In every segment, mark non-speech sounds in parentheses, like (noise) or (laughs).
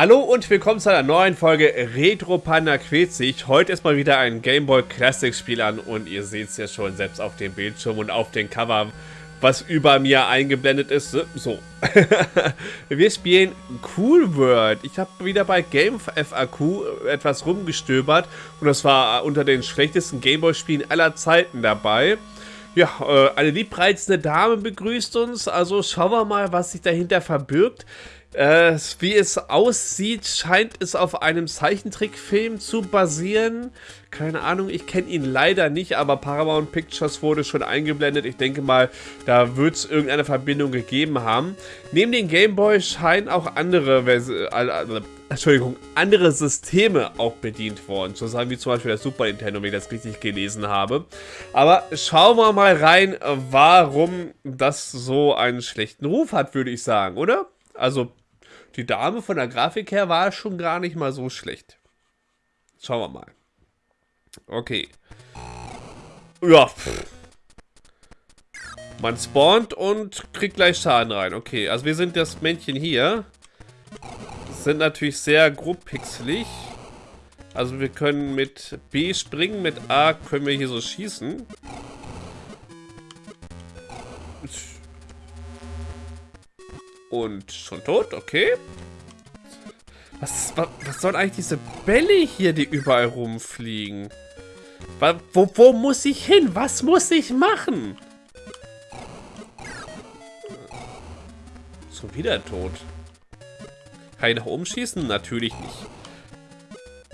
Hallo und willkommen zu einer neuen Folge Retro Panda quält sich. Heute ist mal wieder ein Game Boy Classic Spiel an und ihr seht es ja schon selbst auf dem Bildschirm und auf dem Cover, was über mir eingeblendet ist. So. (laughs) Wir spielen Cool World. Ich habe wieder bei Game FAQ etwas rumgestöbert und das war unter den schlechtesten Game Boy Spielen aller Zeiten dabei. Ja, äh, eine liebreizende Dame begrüßt uns, also schauen wir mal, was sich dahinter verbirgt. Äh, wie es aussieht, scheint es auf einem Zeichentrickfilm zu basieren. Keine Ahnung, ich kenne ihn leider nicht, aber Paramount Pictures wurde schon eingeblendet. Ich denke mal, da wird es irgendeine Verbindung gegeben haben. Neben dem Game Boy scheinen auch andere, äh, Entschuldigung, andere Systeme auch bedient worden. So sagen wie zum Beispiel der Super Nintendo, wenn ich das richtig gelesen habe. Aber schauen wir mal rein, warum das so einen schlechten Ruf hat, würde ich sagen, oder? Also die Dame von der Grafik her war schon gar nicht mal so schlecht. Schauen wir mal. Okay. Ja. Man spawnt und kriegt gleich Schaden rein. Okay, also wir sind das Männchen hier. Sind natürlich sehr grob pixelig. Also wir können mit B springen, mit A können wir hier so schießen. Und schon tot, okay. Was, was, was sollen eigentlich diese Bälle hier, die überall rumfliegen? Wo, wo muss ich hin? Was muss ich machen? So wieder tot. Kann ich nach oben schießen? Natürlich nicht.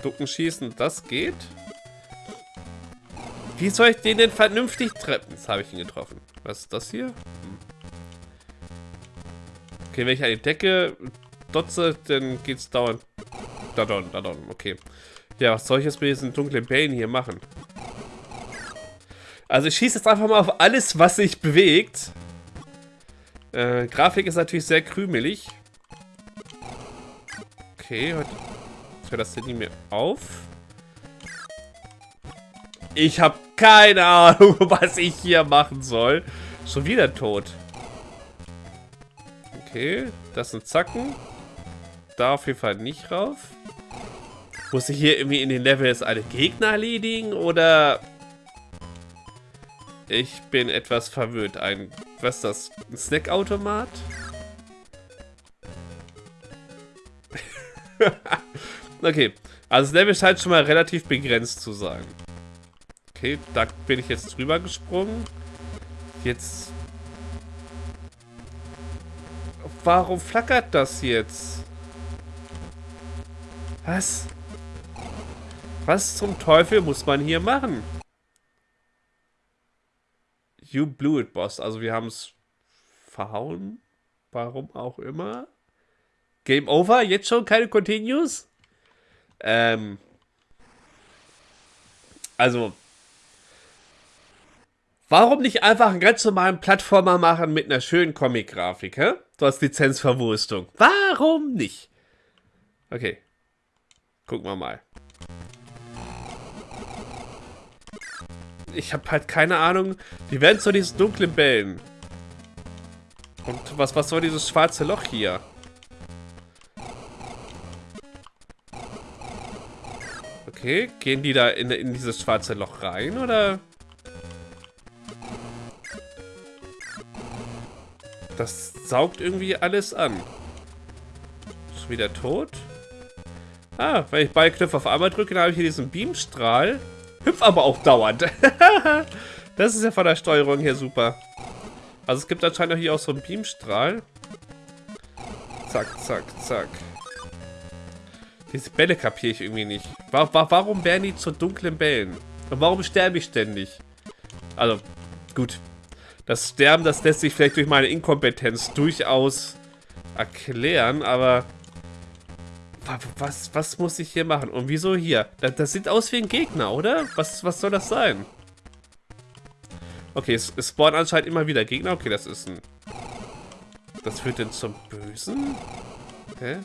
Ducken schießen, das geht. Wie soll ich den denn vernünftig treffen? Jetzt habe ich ihn getroffen. Was ist das hier? Hm. Okay, wenn ich die Decke dotze, dann geht's dauernd. Da don, da don, okay. Ja, was soll ich jetzt mit diesen dunklen Bällen hier machen? Also ich schieße jetzt einfach mal auf alles, was sich bewegt. Äh, Grafik ist natürlich sehr krümelig. Okay, heute hört das nie mehr auf. Ich habe keine Ahnung, (laughs) was ich hier machen soll. Schon wieder tot. Okay, das sind Zacken. Da auf jeden Fall nicht rauf. Muss ich hier irgendwie in den Levels alle Gegner erledigen oder... Ich bin etwas verwirrt. Ein, was ist das? Ein Snackautomat? Okay, also das Level scheint schon mal relativ begrenzt zu sein. Okay, da bin ich jetzt drüber gesprungen. Jetzt Warum flackert das jetzt? Was? Was zum Teufel muss man hier machen? You blew it, Boss. Also wir haben es verhauen. Warum auch immer. Game over? Jetzt schon keine Continues? Ähm. Also, Warum nicht einfach einen ganz normalen Plattformer machen mit einer schönen Comic-Grafik, hä? Du hast Lizenzverwurstung. Warum nicht? Okay. Gucken wir mal. Ich habe halt keine Ahnung. Die werden zu diesen dunklen Bällen. Und was, was soll dieses schwarze Loch hier? Okay, gehen die da in, in dieses schwarze Loch rein, oder... Das saugt irgendwie alles an. Ist wieder tot. Ah, wenn ich Ballknopf auf einmal drücke, dann habe ich hier diesen Beamstrahl. Hüpf aber auch dauernd. (laughs) das ist ja von der Steuerung her super. Also es gibt anscheinend hier auch so einen Beamstrahl. Zack, zack, zack. Diese Bälle kapiere ich irgendwie nicht. Warum werden die zu dunklen Bällen? Und warum sterbe ich ständig? Also, gut. Das Sterben, das lässt sich vielleicht durch meine Inkompetenz durchaus erklären, aber... Was, was muss ich hier machen? Und wieso hier? Das, das sieht aus wie ein Gegner, oder? Was, was soll das sein? Okay, es, es spawnen anscheinend immer wieder Gegner. Okay, das ist ein... Das führt denn zum Bösen? Hä? Okay,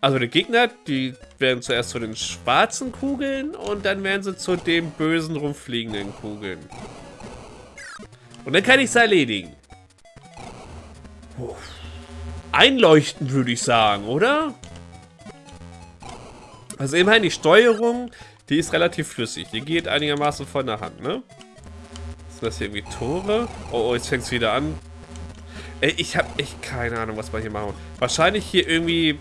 also die Gegner, die werden zuerst zu den schwarzen Kugeln und dann werden sie zu den bösen rumfliegenden Kugeln. Und dann kann ich es erledigen. Puh. einleuchtend, würde ich sagen, oder? Also immerhin die Steuerung, die ist relativ flüssig. Die geht einigermaßen von der Hand, ne? Sind das hier irgendwie Tore? Oh, oh jetzt fängt es wieder an. Ey, ich habe echt keine Ahnung, was wir hier machen. Wahrscheinlich hier irgendwie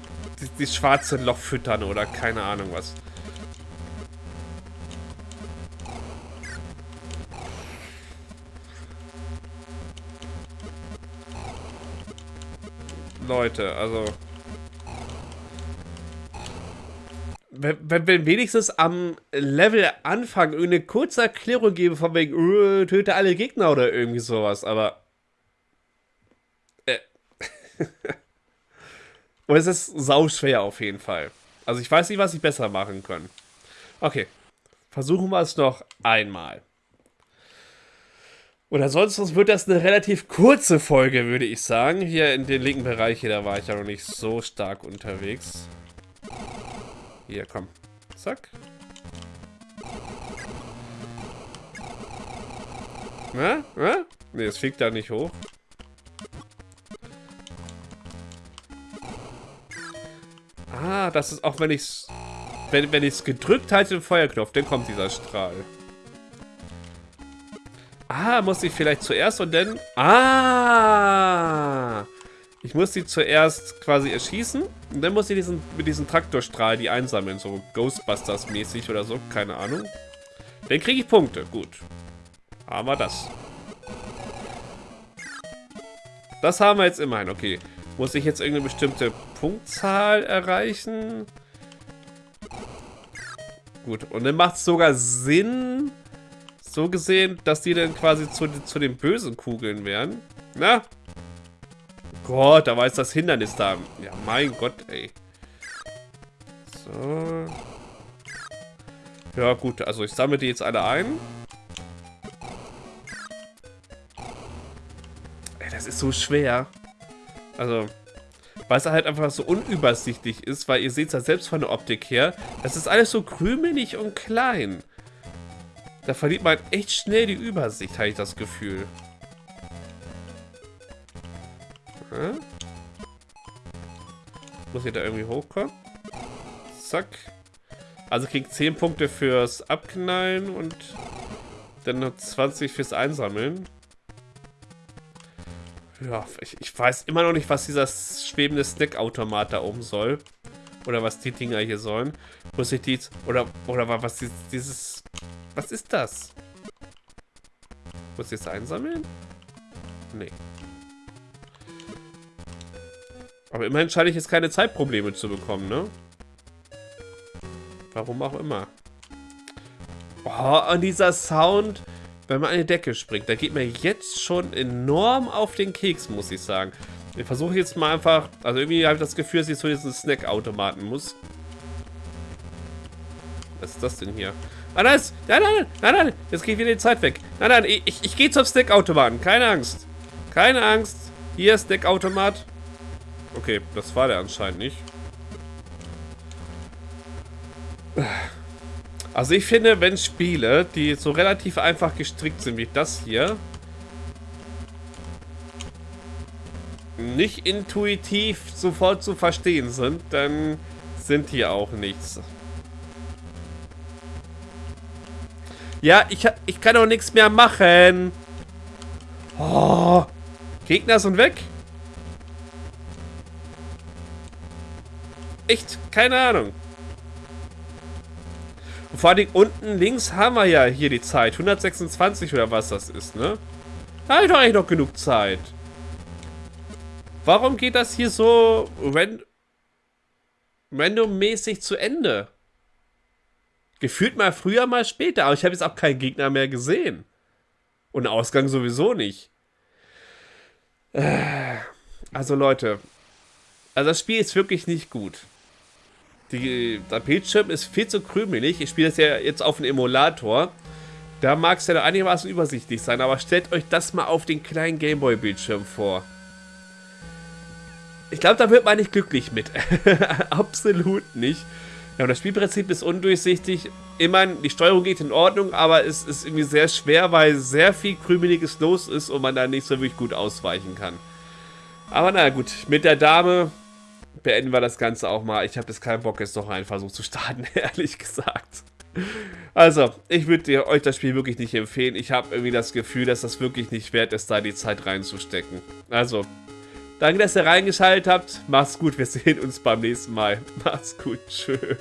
das schwarze Loch füttern oder keine Ahnung was. Leute, also... Wenn, wenn, wenigstens am Level Anfang eine kurze Erklärung gebe von wegen, öh, töte alle Gegner oder irgendwie sowas, aber... Äh. (laughs) Und es ist sauschwer auf jeden Fall. Also ich weiß nicht, was ich besser machen kann. Okay. Versuchen wir es noch einmal. Und ansonsten wird das eine relativ kurze Folge, würde ich sagen. Hier in den linken Bereich hier, da war ich ja noch nicht so stark unterwegs. Hier, komm. Zack. Na? Na? Ne, es fliegt da nicht hoch. Das ist auch, wenn ich es... Wenn, wenn es gedrückt halte, den Feuerknopf, dann kommt dieser Strahl. Ah, muss ich vielleicht zuerst und dann... Ah! Ich muss sie zuerst quasi erschießen und dann muss ich diesen, mit diesem Traktorstrahl die einsammeln, so Ghostbusters-mäßig oder so, keine Ahnung. Dann kriege ich Punkte, gut. Haben wir das. Das haben wir jetzt immerhin, okay. Muss ich jetzt irgendeine bestimmte Punktzahl erreichen? Gut, und dann macht es sogar Sinn, so gesehen, dass die dann quasi zu, zu den bösen Kugeln wären. Na? Gott, da war jetzt das Hindernis da. Ja, mein Gott, ey. So. Ja, gut, also ich sammle die jetzt alle ein. Ey, das ist so schwer. Also, weil es halt einfach so unübersichtlich ist, weil ihr seht es ja selbst von der Optik her, das ist alles so krümelig und klein. Da verliert man echt schnell die Übersicht, habe ich das Gefühl. Hm? Muss ich da irgendwie hochkommen? Zack. Also kriegt 10 Punkte fürs Abknallen und dann noch 20 fürs Einsammeln. Ja, ich, ich weiß immer noch nicht, was dieser schwebende Snackautomat da oben soll. Oder was die Dinger hier sollen. Muss ich die... Oder, oder was dieses was ist das? Muss ich jetzt einsammeln? Nee. Aber immerhin scheine ich jetzt keine Zeitprobleme zu bekommen, ne? Warum auch immer. Oh, und dieser Sound, wenn man an die Decke springt, da geht mir jetzt schon enorm auf den Keks, muss ich sagen. Ich versuche jetzt mal einfach, also irgendwie habe ich das Gefühl, dass ich zu diesen Snack-Automaten muss. Was ist das denn hier? Ah, nein, nein, nein, nein, nein, jetzt geht wieder die Zeit weg. Nein, nein, ich, ich, ich gehe zum Snackautomaten, keine Angst. Keine Angst. Hier, Snackautomat. Okay, das war der anscheinend nicht. Also ich finde, wenn Spiele, die so relativ einfach gestrickt sind wie das hier, nicht intuitiv sofort zu verstehen sind, dann sind die auch nichts. Ja, ich, ich kann auch nichts mehr machen. Oh, Gegner sind weg. Echt, keine Ahnung. Und vor allem unten links haben wir ja hier die Zeit. 126 oder was das ist, ne? Da habe ich doch eigentlich noch genug Zeit. Warum geht das hier so ran randommäßig zu Ende? Gefühlt mal früher, mal später. Aber ich habe jetzt auch keinen Gegner mehr gesehen. Und Ausgang sowieso nicht. Äh, also Leute. Also das Spiel ist wirklich nicht gut. Die, der Bildschirm ist viel zu krümelig. Ich spiele das ja jetzt auf dem Emulator. Da mag es ja einigermaßen übersichtlich sein. Aber stellt euch das mal auf den kleinen Gameboy-Bildschirm vor. Ich glaube, da wird man nicht glücklich mit. (laughs) Absolut nicht. Ja, und das Spielprinzip ist undurchsichtig. Immerhin, die Steuerung geht in Ordnung, aber es ist irgendwie sehr schwer, weil sehr viel Krümeliges los ist und man da nicht so wirklich gut ausweichen kann. Aber naja, gut. Mit der Dame beenden wir das Ganze auch mal. Ich habe jetzt keinen Bock, jetzt noch einen Versuch zu starten, (laughs) ehrlich gesagt. Also, ich würde euch das Spiel wirklich nicht empfehlen. Ich habe irgendwie das Gefühl, dass das wirklich nicht wert ist, da die Zeit reinzustecken. Also, danke, dass ihr reingeschaltet habt. Macht's gut, wir sehen uns beim nächsten Mal. (laughs) Macht's gut, tschüss.